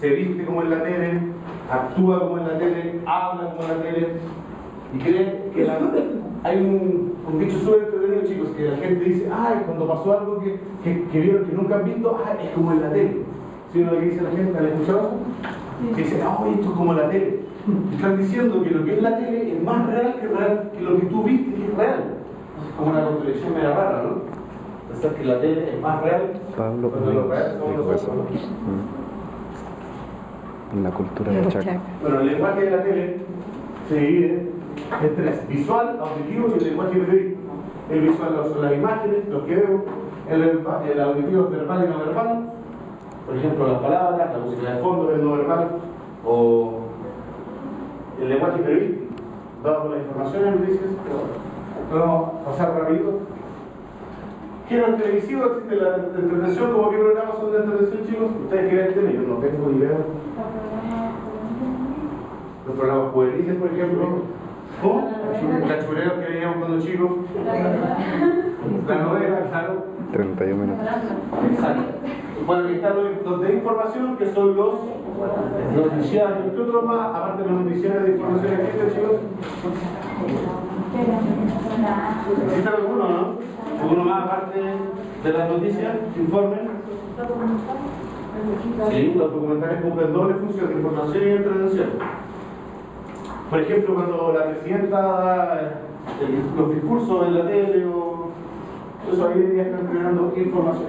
se viste como en la tele, actúa como en la tele, habla como en la tele y cree que la, hay un, un dicho súper entretenido chicos que la gente dice, ay, cuando pasó algo que, que, que vieron que nunca han visto, ay, es como en la tele. ¿Sí lo que dice la gente? ¿Han escuchado? Que dice, ay, esto es como la tele. Están diciendo que lo que es la tele es más real que, real, que lo que tú viste que es real. Como una contradicción media rara, ¿no? Pensar que la tele es más real Pablo cuando lo real somos nosotros. En la cultura de Chaco. Bueno, el lenguaje de la tele se divide en tres, visual, auditivo y el lenguaje periodístico. El visual son las imágenes, lo que veo, el, el auditivo es verbal y no verbal, por ejemplo las palabras, la música de fondo es no verbal, o el lenguaje periodístico, dado por las informaciones, noticias, podemos pasar rápido. Género televisivo, existe la entretención, como qué programas son de entretención chicos, ustedes que ven tele, yo no tengo idea. Los programas juveniles, por ejemplo. ¿Cómo? Cachureros que veíamos cuando chicos. La novela, claro. 31 minutos. Exacto. Bueno, aquí están los los de información, que son los noticiarios. ¿Qué otros más? Aparte de los noticiarios de información existen, chicos. ¿Existe alguno, no? ¿Alguno más aparte de las noticias? ¿Informes? Sí, los documentales cumplen doble función, información y entretención. Por ejemplo, cuando la presidenta da el- los discursos en la tele o eso ahí ya están generando información.